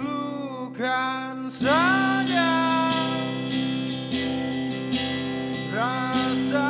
Taklukkan saja rasa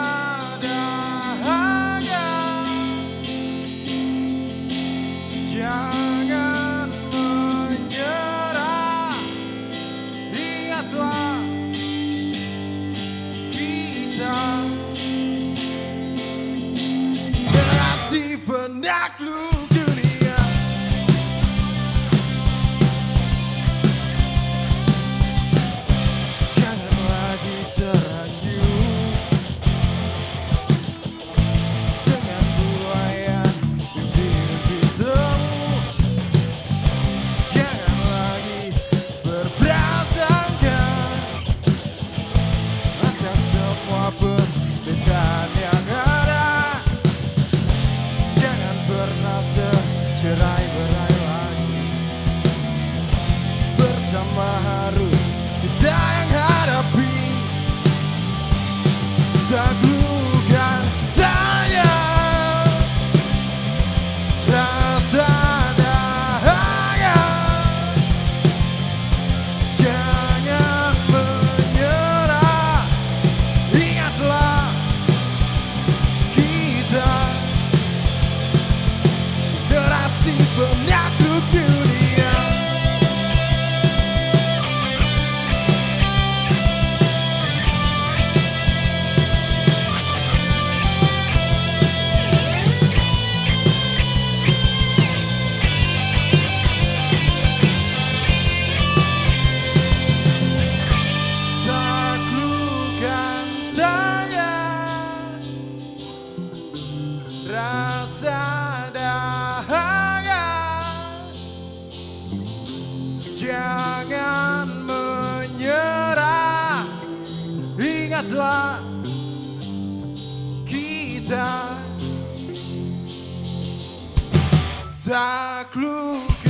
Bersama harus kita yang hadapi Taklukkan saya. Rasa dahaga Jangan menyerah. Ingatlah kita. Generasi penakluk rasa dahaga. Jangan menyerah. Ingatlah kita. Taklukkan